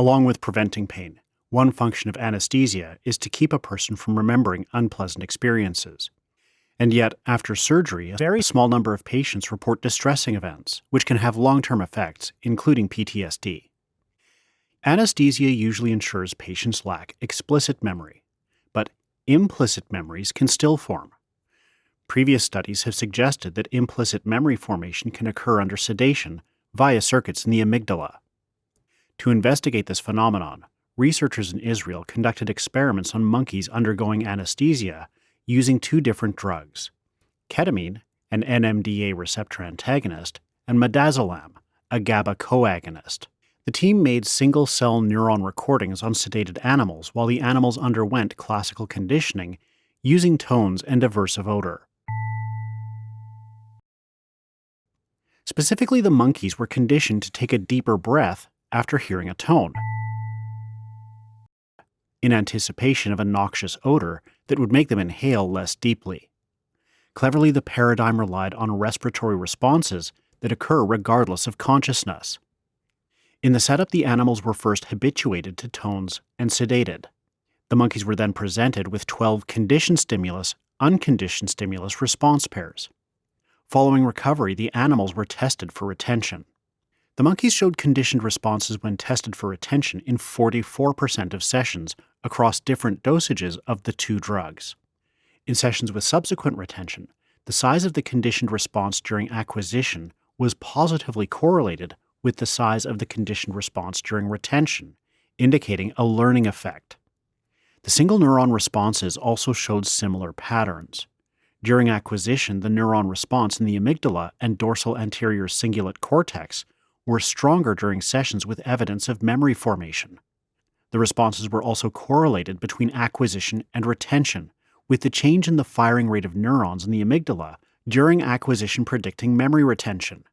Along with preventing pain, one function of anesthesia is to keep a person from remembering unpleasant experiences. And yet, after surgery, a very small number of patients report distressing events, which can have long term effects, including PTSD. Anesthesia usually ensures patients lack explicit memory, but implicit memories can still form. Previous studies have suggested that implicit memory formation can occur under sedation via circuits in the amygdala. To investigate this phenomenon, researchers in Israel conducted experiments on monkeys undergoing anesthesia using two different drugs ketamine, an NMDA receptor antagonist, and midazolam, a GABA coagonist. The team made single cell neuron recordings on sedated animals while the animals underwent classical conditioning using tones and aversive odor. Specifically, the monkeys were conditioned to take a deeper breath after hearing a tone, in anticipation of a noxious odor that would make them inhale less deeply. Cleverly, the paradigm relied on respiratory responses that occur regardless of consciousness. In the setup, the animals were first habituated to tones and sedated. The monkeys were then presented with 12 conditioned stimulus, unconditioned stimulus response pairs. Following recovery, the animals were tested for retention. The monkeys showed conditioned responses when tested for retention in 44% of sessions across different dosages of the two drugs. In sessions with subsequent retention, the size of the conditioned response during acquisition was positively correlated with the size of the conditioned response during retention, indicating a learning effect. The single neuron responses also showed similar patterns. During acquisition, the neuron response in the amygdala and dorsal anterior cingulate cortex were stronger during sessions with evidence of memory formation. The responses were also correlated between acquisition and retention, with the change in the firing rate of neurons in the amygdala during acquisition predicting memory retention.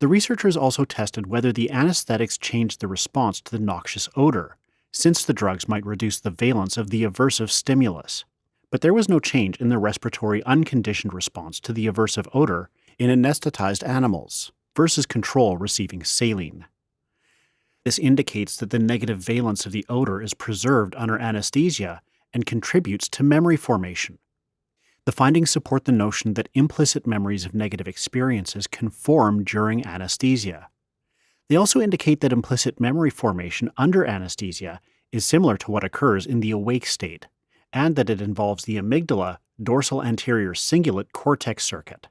The researchers also tested whether the anesthetics changed the response to the noxious odor, since the drugs might reduce the valence of the aversive stimulus. But there was no change in the respiratory unconditioned response to the aversive odor in anesthetized animals versus control receiving saline. This indicates that the negative valence of the odor is preserved under anesthesia and contributes to memory formation. The findings support the notion that implicit memories of negative experiences can form during anesthesia. They also indicate that implicit memory formation under anesthesia is similar to what occurs in the awake state, and that it involves the amygdala dorsal anterior cingulate cortex circuit.